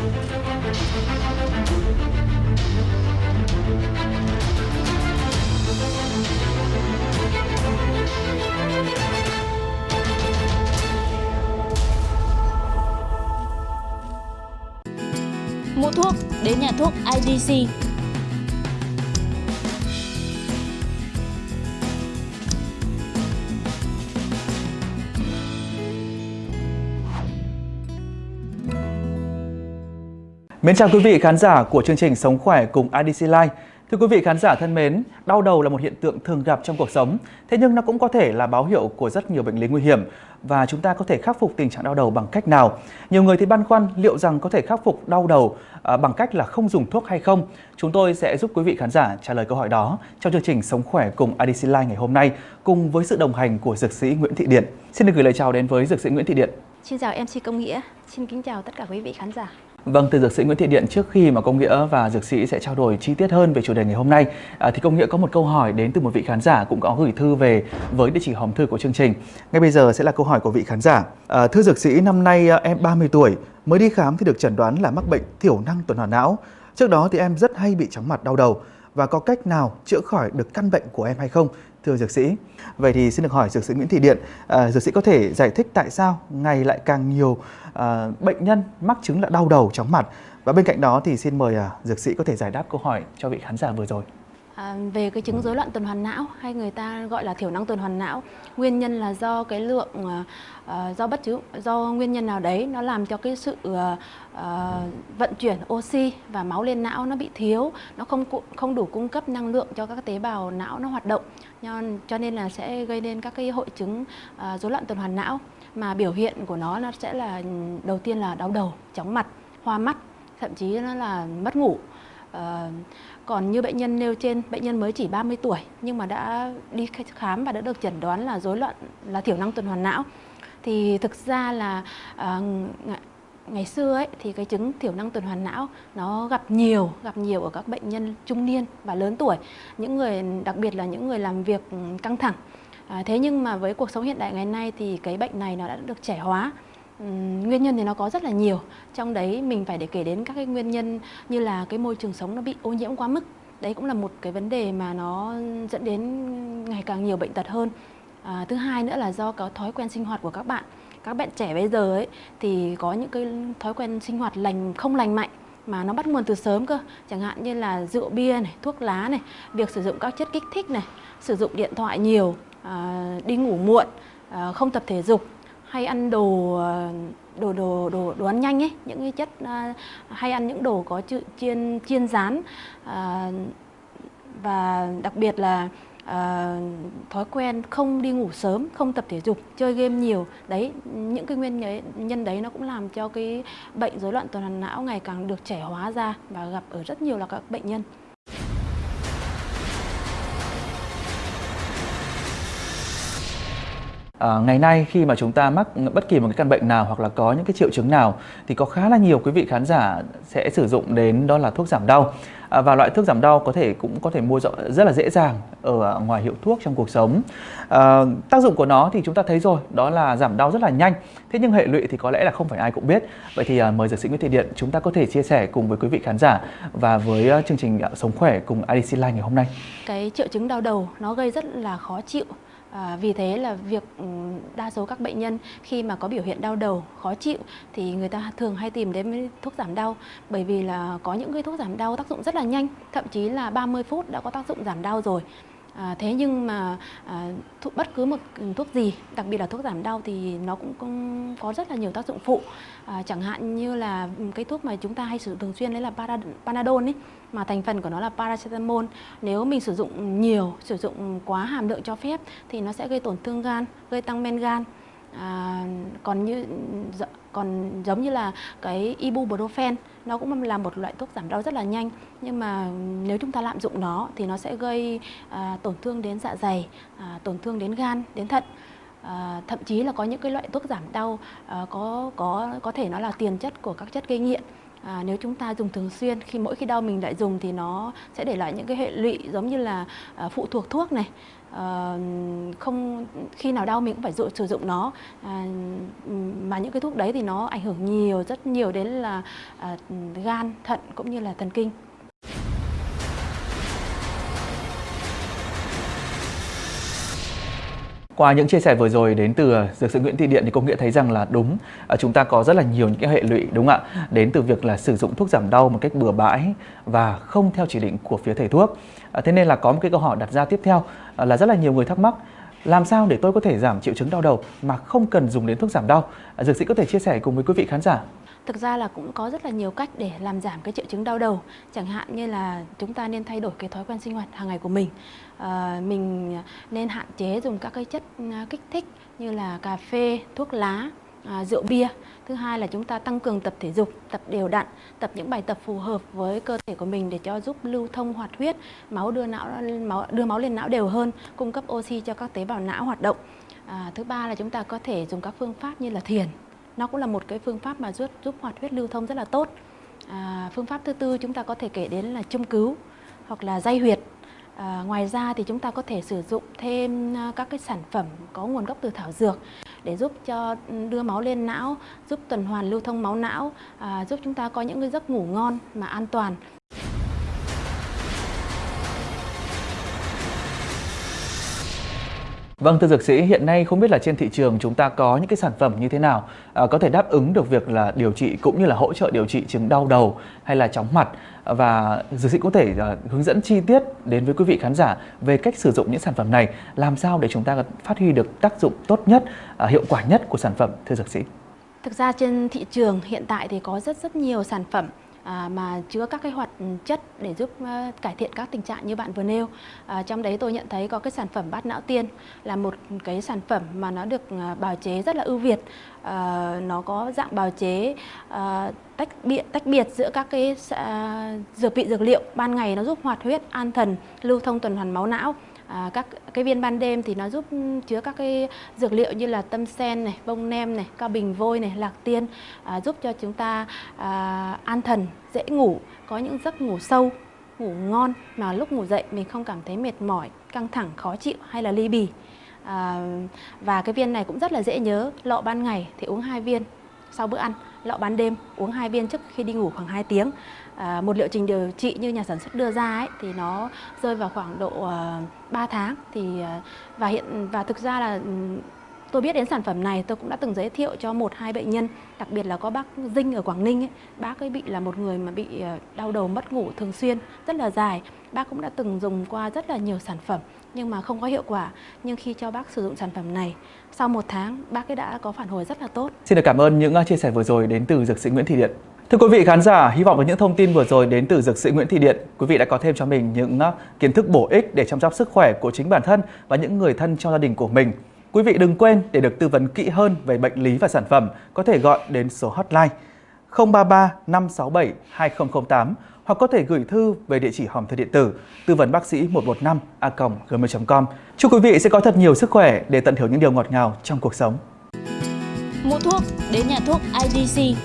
Mua thuốc đến nhà thuốc IDC. Mến chào quý vị khán giả của chương trình Sống khỏe cùng IDC Life. Thưa quý vị khán giả thân mến, đau đầu là một hiện tượng thường gặp trong cuộc sống, thế nhưng nó cũng có thể là báo hiệu của rất nhiều bệnh lý nguy hiểm và chúng ta có thể khắc phục tình trạng đau đầu bằng cách nào? Nhiều người thì băn khoăn liệu rằng có thể khắc phục đau đầu à, bằng cách là không dùng thuốc hay không? Chúng tôi sẽ giúp quý vị khán giả trả lời câu hỏi đó trong chương trình Sống khỏe cùng IDC Life ngày hôm nay cùng với sự đồng hành của dược sĩ Nguyễn Thị Điện. Xin được gửi lời chào đến với dược sĩ Nguyễn Thị Điện. Xin chào MC Công Nghĩa, xin kính chào tất cả quý vị khán giả. Vâng, từ dược sĩ Nguyễn Thị Điện trước khi mà Công Nghĩa và dược sĩ sẽ trao đổi chi tiết hơn về chủ đề ngày hôm nay à, thì Công Nghĩa có một câu hỏi đến từ một vị khán giả cũng có gửi thư về với địa chỉ hòm thư của chương trình. Ngay bây giờ sẽ là câu hỏi của vị khán giả. À, thưa dược sĩ, năm nay à, em 30 tuổi, mới đi khám thì được chẩn đoán là mắc bệnh thiểu năng tuần hoàn não. Trước đó thì em rất hay bị chóng mặt đau đầu và có cách nào chữa khỏi được căn bệnh của em hay không? Thưa dược sĩ, vậy thì xin được hỏi dược sĩ Nguyễn Thị Điện, à, dược sĩ có thể giải thích tại sao ngày lại càng nhiều à, bệnh nhân mắc chứng là đau đầu, chóng mặt và bên cạnh đó thì xin mời à, dược sĩ có thể giải đáp câu hỏi cho vị khán giả vừa rồi. À, về cái chứng rối loạn tuần hoàn não hay người ta gọi là thiểu năng tuần hoàn não, nguyên nhân là do cái lượng uh, do bất cứ do nguyên nhân nào đấy nó làm cho cái sự uh, uh, vận chuyển oxy và máu lên não nó bị thiếu, nó không không đủ cung cấp năng lượng cho các tế bào não nó hoạt động, cho nên là sẽ gây nên các cái hội chứng uh, rối loạn tuần hoàn não mà biểu hiện của nó nó sẽ là ừ, đầu tiên là đau đầu, chóng mặt, hoa mắt, thậm chí nó là mất ngủ. Ờ, còn như bệnh nhân nêu trên, bệnh nhân mới chỉ 30 tuổi nhưng mà đã đi khám và đã được chẩn đoán là rối loạn là thiểu năng tuần hoàn não. Thì thực ra là uh, ngày xưa ấy thì cái chứng thiểu năng tuần hoàn não nó gặp nhiều gặp nhiều ở các bệnh nhân trung niên và lớn tuổi những người đặc biệt là những người làm việc căng thẳng à, thế nhưng mà với cuộc sống hiện đại ngày nay thì cái bệnh này nó đã được trẻ hóa Ừ, nguyên nhân thì nó có rất là nhiều. Trong đấy mình phải để kể đến các cái nguyên nhân như là cái môi trường sống nó bị ô nhiễm quá mức. Đấy cũng là một cái vấn đề mà nó dẫn đến ngày càng nhiều bệnh tật hơn. À, thứ hai nữa là do có thói quen sinh hoạt của các bạn. Các bạn trẻ bây giờ ấy thì có những cái thói quen sinh hoạt lành không lành mạnh mà nó bắt nguồn từ sớm cơ. Chẳng hạn như là rượu bia này thuốc lá này việc sử dụng các chất kích thích này sử dụng điện thoại nhiều à, đi ngủ muộn à, không tập thể dục hay ăn đồ ờ, đồ đồ đồ đồ ăn nhanh ấy những cái chất uh, hay ăn những đồ có chiên chiên rán. Uh, và đặc biệt là uh, thói quen không đi ngủ sớm không tập thể dục chơi game nhiều. Đấy những cái nguyên nhân đấy nó cũng làm cho cái bệnh rối loạn tuần hoàn não ngày càng được trẻ hóa ra và gặp ở rất nhiều là các bệnh nhân. À, ngày nay khi mà chúng ta mắc bất kỳ một cái căn bệnh nào hoặc là có những cái triệu chứng nào thì có khá là nhiều quý vị khán giả sẽ sử dụng đến đó là thuốc giảm đau. À, và loại thuốc giảm đau có thể cũng có thể mua rất là dễ dàng ở à, ngoài hiệu thuốc trong cuộc sống. À, tác dụng của nó thì chúng ta thấy rồi đó là giảm đau rất là nhanh. Thế nhưng hệ lụy thì có lẽ là không phải ai cũng biết. Vậy thì à, mời dược sĩ Nguyễn Thị Điện chúng ta có thể chia sẻ cùng với quý vị khán giả và với à, chương trình sống khỏe cùng IDC Live ngày hôm nay. Cái triệu chứng đau đầu nó gây rất là khó chịu. À, vì thế là việc ừ, đa số các bệnh nhân khi mà có biểu hiện đau đầu, khó chịu thì người ta thường hay tìm đến thuốc giảm đau bởi vì là có những cái thuốc giảm đau tác dụng rất là nhanh, thậm chí là 30 phút đã có tác dụng giảm đau rồi. À, thế nhưng mà à, thuốc, bất cứ một thuốc gì, đặc biệt là thuốc giảm đau thì nó cũng, cũng có rất là nhiều tác dụng phụ. À, chẳng hạn như là ừ, cái thuốc mà chúng ta hay sử dụng thường xuyên đấy là Panadol ấy, mà thành phần của nó là paracetamol. Nếu mình sử dụng nhiều, sử dụng quá hàm lượng cho phép thì nó sẽ gây tổn thương gan, gây tăng men gan. À, còn như còn giống như là cái ibuprofen nó cũng là một loại thuốc giảm đau rất là nhanh. Nhưng mà nếu chúng ta lạm dụng nó thì nó sẽ gây à, tổn thương đến dạ dày à, tổn thương đến gan đến thận. À, thậm chí là có những cái loại thuốc giảm đau à, có có có thể nó là tiền chất của các chất gây nghiện. À, nếu chúng ta dùng thường xuyên khi mỗi khi đau mình lại dùng thì nó sẽ để lại những cái hệ lụy giống như là à, phụ thuộc thuốc này. À, không khi nào đau mình cũng phải dụ, sử dụng nó. À, mà những cái thuốc đấy thì nó ảnh hưởng nhiều rất nhiều đến là à, gan thận cũng như là thần kinh. Qua những chia sẻ vừa rồi đến từ ờ, dược sĩ Nguyễn Thị Điện thì công nghĩa thấy rằng là đúng ờ, chúng ta có rất là nhiều những cái hệ lụy, đúng không ạ? Đến từ việc là sử dụng thuốc giảm đau một cách bừa bãi và không theo chỉ định của phía thầy thuốc. Ờ, thế nên là có một cái câu hỏi đặt ra tiếp theo là rất là nhiều người thắc mắc, làm sao để tôi có thể giảm triệu chứng đau đầu mà không cần dùng đến thuốc giảm đau? Dược sĩ có thể chia sẻ cùng với quý vị khán giả. Thực ra là cũng có rất là nhiều cách để làm giảm cái triệu chứng đau đầu. Chẳng hạn như là chúng ta nên thay đổi cái thói quen sinh hoạt hàng ngày của mình. À, mình nên hạn chế dùng các cái chất à, kích thích như là cà phê, thuốc lá, à, rượu bia. Thứ hai là chúng ta tăng cường tập thể dục, tập đều đặn, tập những bài tập phù hợp với cơ thể của mình để cho giúp lưu thông hoạt huyết, máu đưa não máu đưa máu lên não đều hơn, cung cấp oxy cho các tế bào não hoạt động. À, thứ ba là chúng ta có thể dùng các phương pháp như là thiền, nó cũng là một cái phương pháp mà giúp giúp hoạt huyết lưu thông rất là tốt. À, phương pháp thứ tư chúng ta có thể kể đến là châm cứu hoặc là dây huyệt. À, ngoài ra thì chúng ta có thể sử dụng thêm à, các cái sản phẩm có nguồn gốc từ thảo dược để giúp cho ừ, đưa máu lên não giúp tuần hoàn lưu thông máu não à, giúp chúng ta có những cái giấc ngủ ngon mà an toàn. Vâng thưa dược sĩ, hiện nay không biết là trên thị trường chúng ta có những cái sản phẩm như thế nào à, có thể đáp ứng được việc là điều trị cũng như là hỗ trợ điều trị chứng đau đầu hay là chóng mặt và dược sĩ có thể à, hướng dẫn chi tiết đến với quý vị khán giả về cách sử dụng những sản phẩm này làm sao để chúng ta phát huy được tác dụng tốt nhất, à, hiệu quả nhất của sản phẩm thưa dược sĩ. Thực ra trên thị trường hiện tại thì có rất rất nhiều sản phẩm à, mà chứa các cái hoạt chất để giúp à, cải thiện các tình trạng như bạn vừa nêu. À, trong đấy tôi nhận thấy có cái sản phẩm bát não tiên là một cái sản phẩm mà nó được à, bào chế rất là ưu việt. À, nó có dạng bào chế à, tách biệt tách biệt giữa các cái à, dược vị dược liệu ban ngày nó giúp hoạt huyết, an thần, lưu thông tuần hoàn máu não À, các cái viên ban đêm thì nó giúp chứa các cái dược liệu như là tâm sen này, bông nem này, cao bình vôi này, lạc tiên à, giúp cho chúng ta à, an thần, dễ ngủ, có những giấc ngủ sâu, ngủ ngon mà lúc ngủ dậy mình không cảm thấy mệt mỏi, căng thẳng, khó chịu hay là ly bì. À, và cái viên này cũng rất là dễ nhớ, lọ ban ngày thì uống hai viên sau bữa ăn, lọ ban đêm uống hai viên trước khi đi ngủ khoảng 2 tiếng. À, một liệu trình điều trị như nhà sản xuất đưa ra ấy, thì nó rơi vào khoảng độ à, uh, 3 tháng thì uh, và hiện và thực ra là ừ, tôi biết đến sản phẩm này tôi cũng đã từng giới thiệu cho một hai bệnh nhân đặc biệt là có bác Dinh ở Quảng Ninh ấy. bác ấy bị là một người mà bị ờ, đau đầu mất ngủ thường xuyên rất là dài bác cũng đã từng dùng qua rất là nhiều sản phẩm nhưng mà không có hiệu quả nhưng khi cho bác sử dụng sản phẩm này sau một tháng bác ấy đã có phản hồi rất là tốt Xin được cảm ơn những ờ, chia sẻ vừa rồi đến từ dược sĩ Nguyễn Thị Điện Thưa quý vị khán giả, hy vọng với những thông tin vừa rồi đến từ dược sĩ Nguyễn Thị Điện, quý vị đã có thêm cho mình những ờ, kiến thức bổ ích để chăm sóc sức khỏe của chính bản thân và những người thân trong gia đình của mình. Quý vị đừng quên để được tư vấn kỹ hơn về bệnh lý và sản phẩm, có thể gọi đến số hotline 033 567 2008 hoặc có thể gửi thư về địa chỉ hòm thư điện tử tư vấn bác sĩ 115 a gmail.com. Chúc quý vị sẽ có thật nhiều sức khỏe để tận hưởng những điều ngọt ngào trong cuộc sống. Mua thuốc đến nhà thuốc IDC